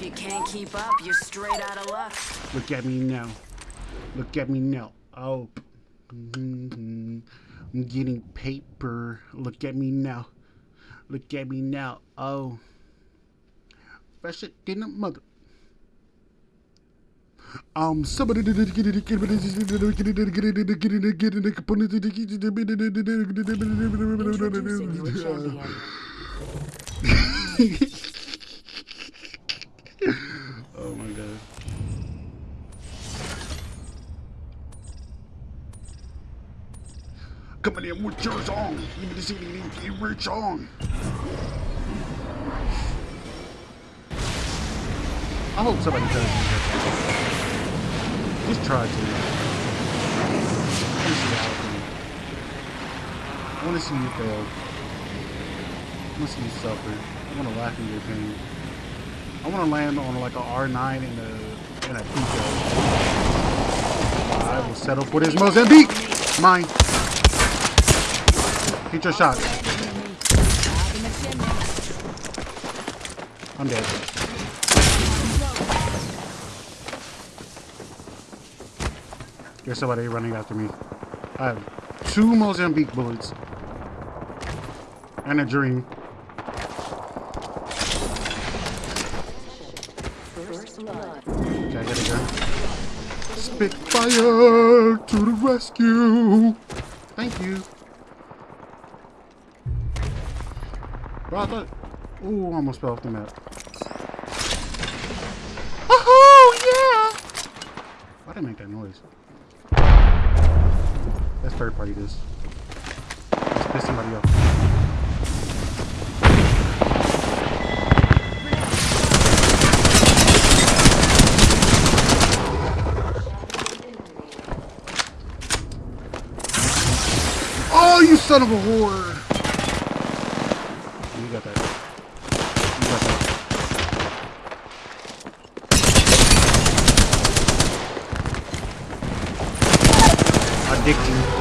You can't keep up, you're straight out of luck. Look at me now. Look at me now. Oh. Mhm. I'm getting paper. Look at me now. Look at me now. Oh. Fresh it in the mother. Um, somebody did it. Get it. Get it. Get it. Get it. Get it. Get it. Get it. Get it. Get it. Introducing your champion. Oh my god. Coming in with your song. Me the CD, give me song. I hope somebody does. Just try to. I want to see to see you fail. I want to see you suffer. I want to laugh in your pain. I want to land on like a R9 in a in a Pico. I will settle for this Mozambique. Mine. Get your shot. I'm dead. There's somebody running after me. I have two Mozambique bullets. And a dream. Okay, I gotta go. Spitfire to the rescue. Thank you. I thought. Ooh, almost fell off the map. Oh yeah! Why did I make that noise? That's third party this. Let's piss somebody off. Oh, you son of a whore! predicting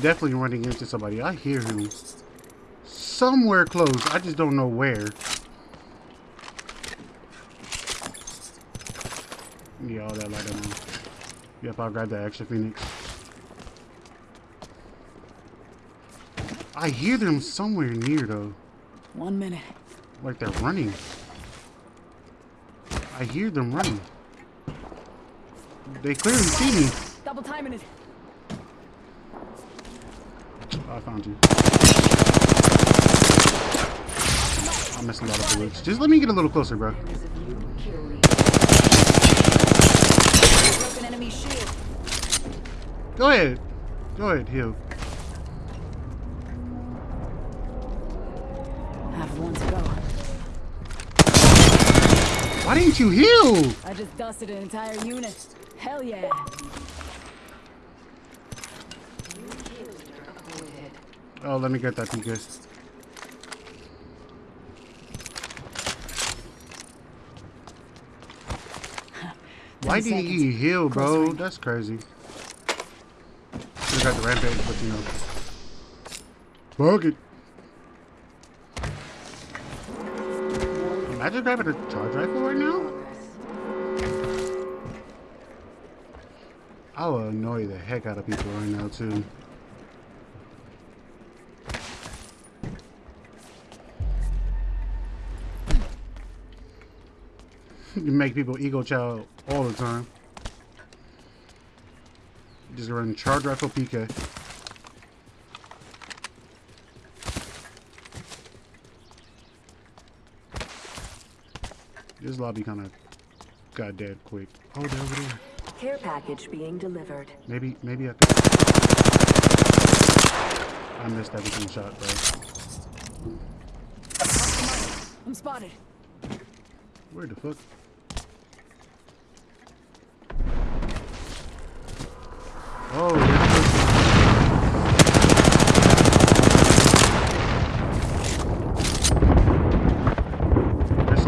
definitely running into somebody. I hear him somewhere close. I just don't know where. Yeah, all that light on. Yep, I'll grab that extra phoenix. I hear them somewhere near though. One minute. Like they're running. I hear them running. They clearly see me. Double timing it. I found you. I'm missing a lot of bullets. Just let me get a little closer, bro. There's a view. Kill lead. Broken enemy shield. Go ahead. Go ahead, heal. Have one to go. Why didn't you heal? I just dusted an entire unit. Hell yeah. Oh, let me get that PK. Why didn't seconds. you heal, bro? Range. That's crazy. We got the rampage, but you know. Fuck it. Imagine grabbing a charge rifle right now. I will annoy the heck out of people right now too. You make people ego chow all the time. Just run charge rifle PK. This lobby kind of got dead quick. Oh, they're over there. Care package being delivered. Maybe, maybe I think I missed everything shot, bro. I'm spotted. Where the fuck? Oh. There's.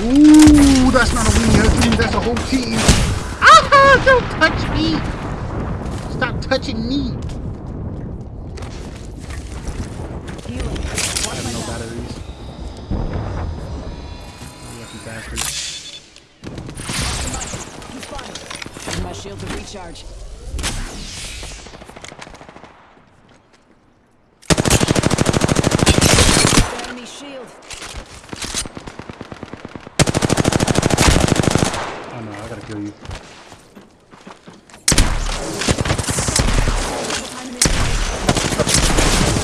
Ooh, that's not a weenie team, that's a whole team. Ah, don't touch me. Stop touching me. Healing. I Watch have my no back. batteries. Lucky bastard. I'm spotted. Using my shield to recharge. Enemy shield. Oh no, I gotta kill you.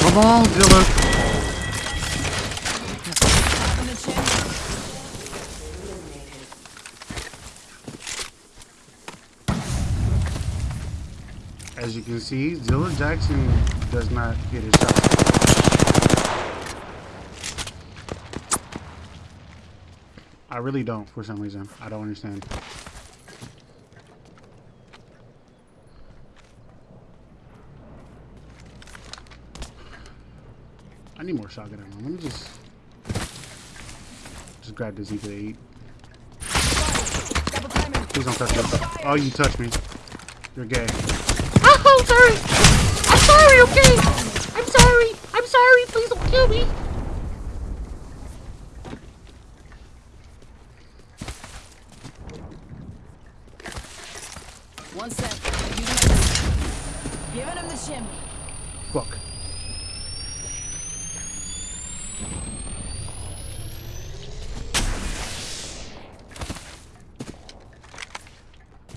Come on, Zilla. As you can see, Zilla Jackson does not get his shot. I really don't, for some reason. I don't understand. I need more shotgun ammo. Let me just just grab this Zika 8. Double. Please don't touch me. Oh, you touch me. You're gay. Oh, sorry. I'm sorry, okay? I'm sorry. I'm sorry. Please don't kill me. One sec. Using Giving him the shimmy. Fuck.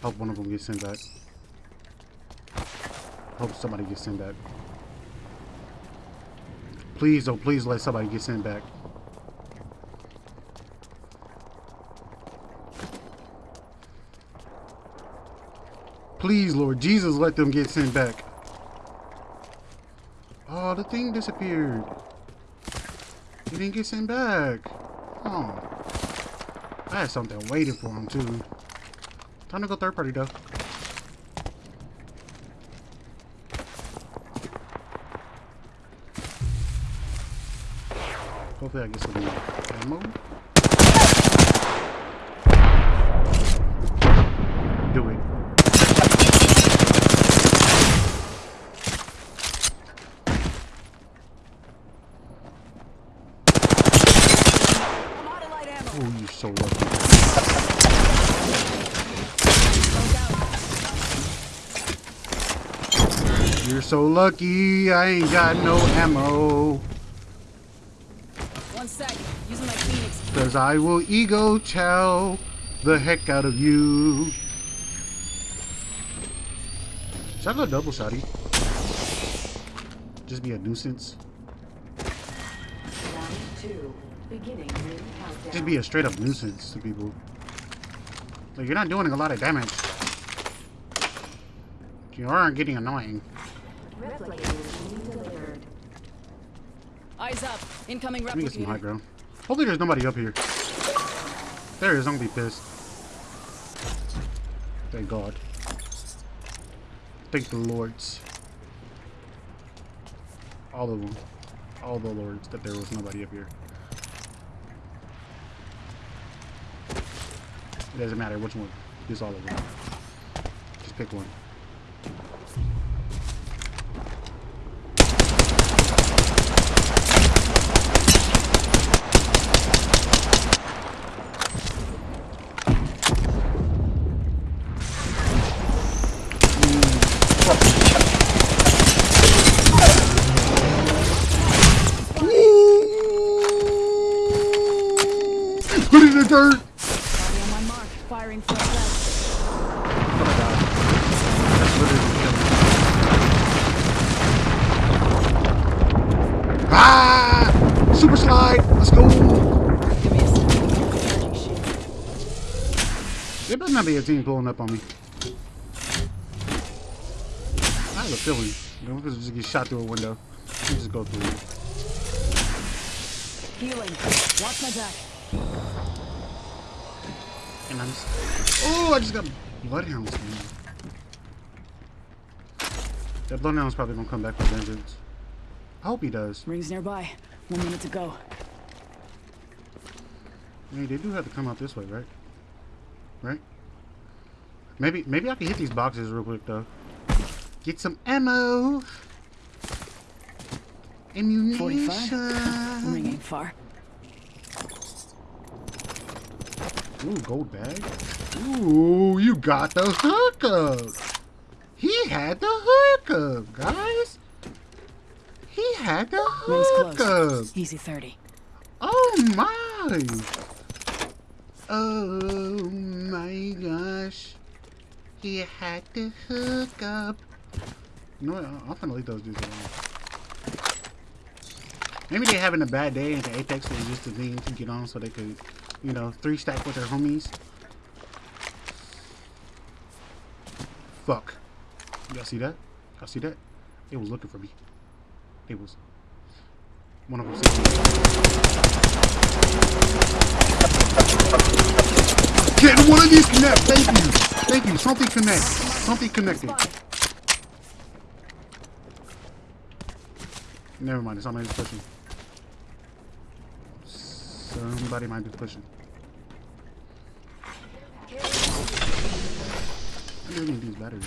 Hope one of them gets sent back. Hope somebody gets sent back. Please, oh, please let somebody get sent back. Please, Lord Jesus, let them get sent back. Oh, the thing disappeared. He didn't get sent back. Oh. I had something waiting for him, too. Time to go third party, though. Hopefully I get some ammo. Do it. Oh, you're so lucky. You're so lucky, I ain't got no ammo. One sec. Using my Phoenix. Cause I will ego chow the heck out of you. Should I go double shotty? Just be a nuisance. Round two. Beginning ring countdown. Just be a straight up nuisance to people. Like, you're not doing a lot of damage. You are getting annoying. Replicator. Eyes up. Incoming Let me get some high ground. Hopefully there's nobody up here. There is, I'm gonna be pissed. Thank God. Thank the lords. All of them. All the lords that there was nobody up here. It doesn't matter which one. Just all of them. Just pick one. Put it in the dirt! Me. Ah! Super slide! Let's go! Me. There better not be a team pulling up on me. I have a feeling. You know, because just get shot through a window. You just go through it. Healing. Watch my back. And I'm just... Oh, I just got bloodhounds. Man. That bloodhound's probably gonna come back with vengeance. I hope he does. Rings nearby. One minute to go. Hey, they do have to come out this way, right? Right? Maybe maybe I can hit these boxes real quick though. Get some ammo. Ammunition. Ring ain't far. Ooh, gold bag. Ooh, you got the hookup. He had the hookup, guys. He had the hookup. Easy 30. Oh my! Oh my gosh. He had to hook up. You know what? I- I'm gonna leave those dudes alone. Maybe they're having a bad day and the Apex was just a thing to get on so they could, you know, three stack with their homies. Fuck. Y'all see that? Y'all see that? It was looking for me. It was. One of them said. Get one of these connect. Thank you. Thank you. Something connect. Something connected. Never mind. Somebody's pushing. Somebody might be pushing. I really need these batteries.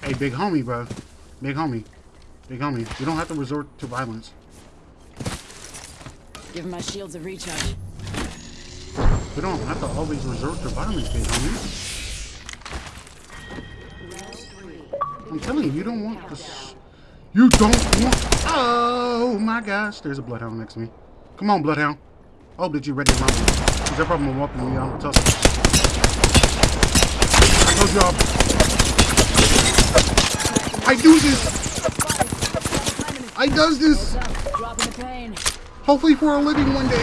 Hey, big homie, bro. Big homie. Big homie. You don't have to resort to violence. Giving my shields a recharge. We don't have to always resort to violence, big homie. I'm telling you, you don't want this. You don't want. Oh my gosh, there's a bloodhound next to me. Come on, bloodhound. I hope that you're ready to run. Is there a problem with walking me on the tussle? I told y'all. I do this. I does this. Hopefully for a living one day.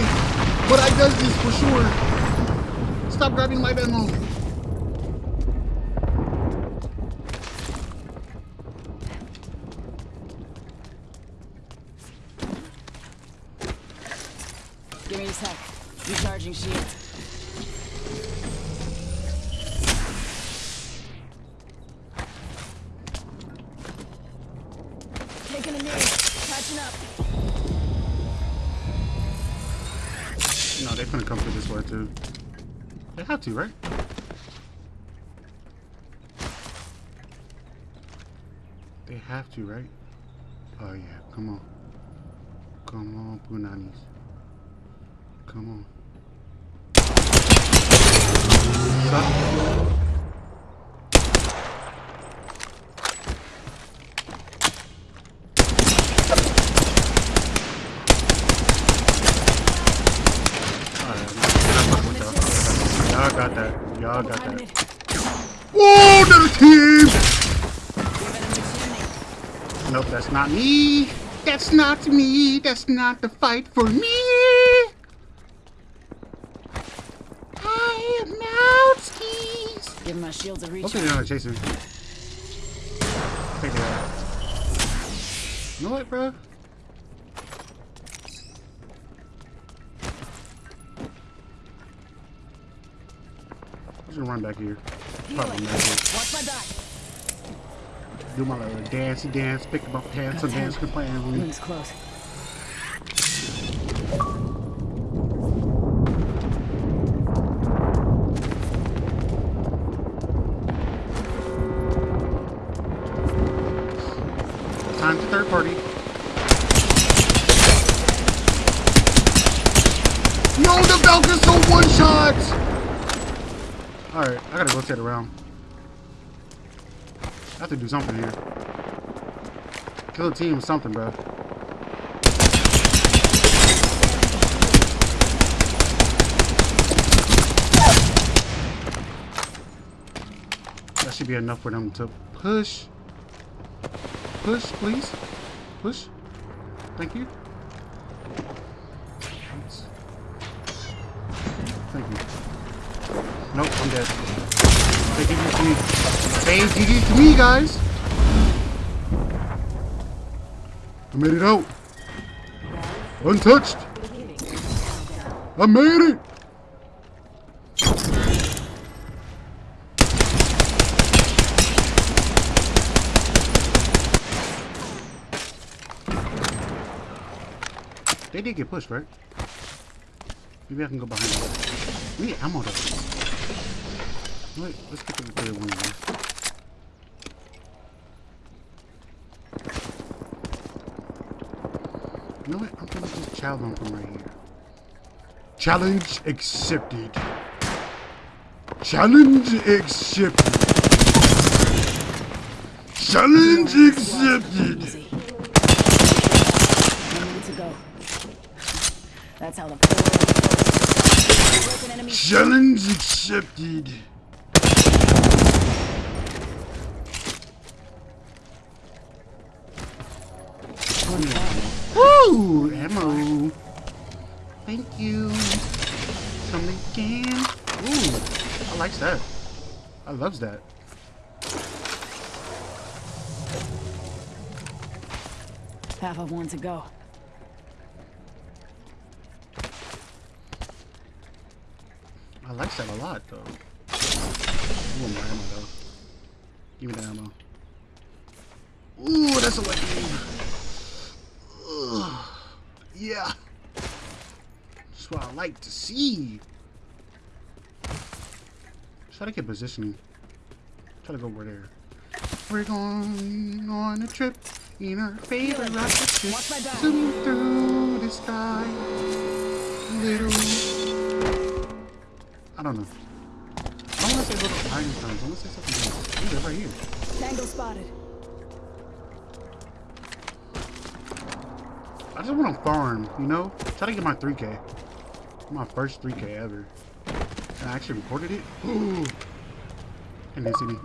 But I does this for sure. Stop grabbing my ammo. They have to, right? Oh yeah, come on. Come on, Punanis. Come on. Y'all. Y'all got that. Y'all got that. Nope, that's not me. That's not me. That's not the fight for me. I am Outskis. Giving my shields a Hopefully recharge. they're not chasing me. Take that out. You know what, bro? I'm just gonna run back here. Probably not. Watch my back. Do my little dancey dance, pick up pants, and dance, with me. Rings close. Time to third party. No, the Valkyrie's so one shots. All right, I gotta rotate around. I have to do something here. Kill the team with something, bro. That should be enough for them to push. Push, please. Push. Thank you. Thank you. Nope, I'm dead. They give you to me. They did it to me, guys. I made it out. Untouched. I made it. They did get pushed, right? Maybe I can go behind them. We need ammo though. Wait, let's get the third one. Here. You know what? I'm gonna just challenge them from right here. Challenge accepted. Challenge accepted. Challenge accepted. Easy. One minute to go. That's how the four broken enemy Challenge accepted. Woo! Ammo. Thank you. Come again. Ooh, I like that. I loves that. half of one to go. I like that a lot, though. Ooh, more ammo, though. Give me the ammo. Ooh, that's a wave. Ugh. Yeah. That's what I like to see. Try to get positioning. Try to go over there. We're going on a trip in our favorite rocket ship. Watch my back. Zoom through the sky. Little. I don't know. I want to say little Einsteins. I want to say something else. Ooh, they're right here. Tango spotted. I just want to farm, you know? Try to get my 3K. My first 3K ever. And I actually recorded it. And they see me.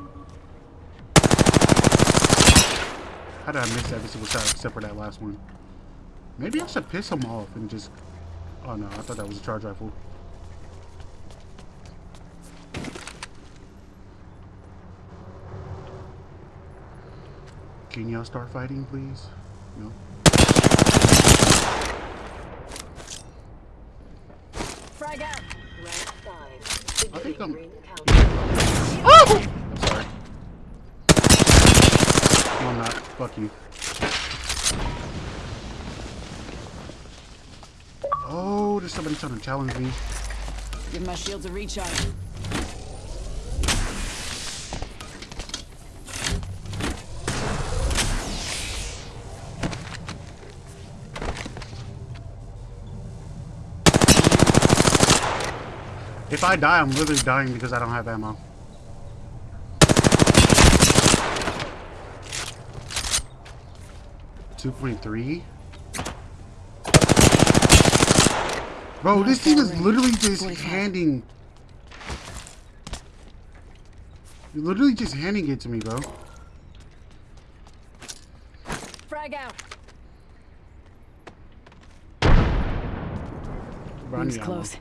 How did I miss every single shot except for that last one? Maybe I should piss him off and just... Oh no, I thought that was a charge rifle. Can y'all start fighting, please? No? Frag out. Round five. I think I'm- Oh! I'm sorry. No, I'm not. Fuck you. Oh, there's somebody trying to challenge me. Give my shields a recharge. If I die, I'm literally dying because I don't have ammo. Two point three. Bro, this team is literally just handing. You're literally just handing it to me, bro. Frag out. Bro, I Rings need ammo. close.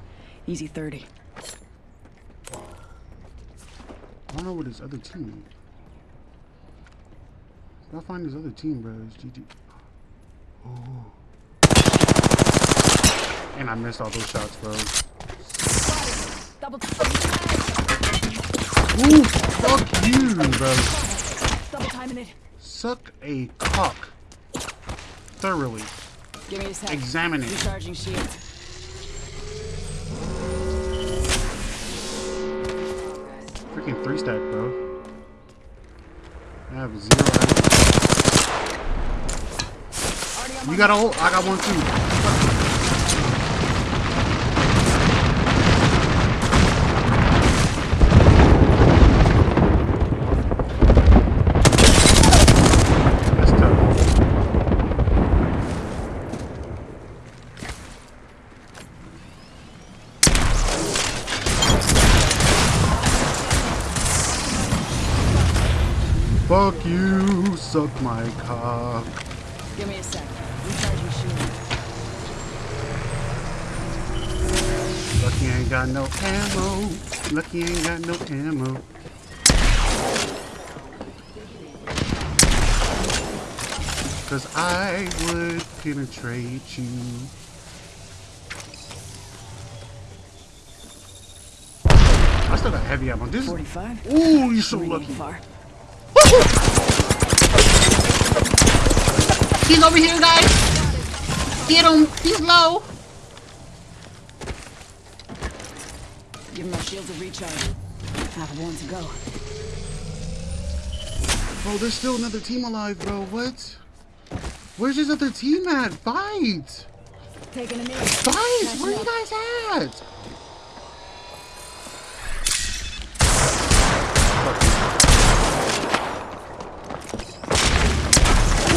Easy 30. I don't know what his other team. I find his other team, bro, it's GG. Oh. And I missed all those shots, bro. Ooh, fuck you, bro. double timing it. Suck a cock. Thoroughly. Give me a sec. Examine it. Recharging shields. Freaking three stack, bro. I have zero. You got a hole? I got one too. That's tough. Fuck you, suck my cock. Give me a sec. Your shield. Lucky I ain't got no ammo. Lucky I ain't got no ammo. Cause I would penetrate you. I still got heavy ammo. This is. 45. Ooh, you're so lucky. far. He's over here, guys. Get him. He's low. Give my shield a recharge. I have one to go. Bro, there's still another team alive, bro. What? Where's this other team at? Fight! Taking a knee. Fight! Where are you guys at?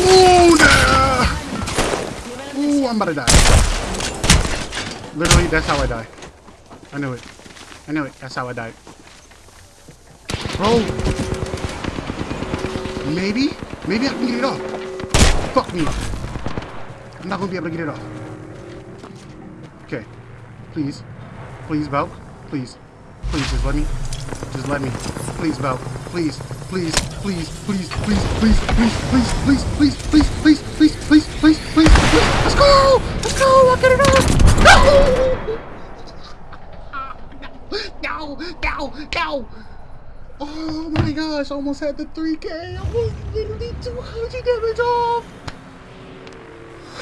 Ooh, nah! Ooh, I'm about to die. Literally, that's how I die. I knew it. I knew it. That's how I died. Bro. Maybe? Maybe I can get it off. Fuck me. I'm not gonna be able to get it off. Okay. Please. Please, Valk. Please. Please, just let me. Just let me. Please, Valk. Please. Please. Please. Please. Please. Please. Please. Please. Please. Please. Please. Please. Please. Please. Please. Please. Go! Let's go! I'll get it off! No! No! No! No! Oh my gosh, I almost had the 3k. I was literally 200 damage off.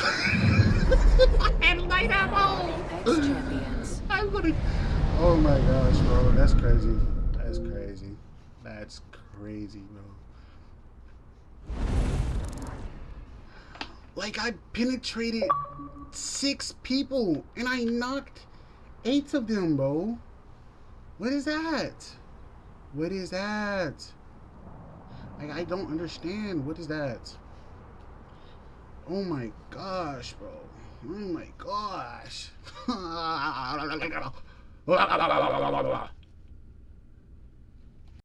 Had light ammo. I'm gonna. Oh my gosh, bro. That's crazy. That's crazy. That's crazy, bro. Like, I penetrated six people and I knocked eight of them, bro. What is that? What is that? Like, I don't understand. What is that? Oh my gosh, bro. Oh my gosh.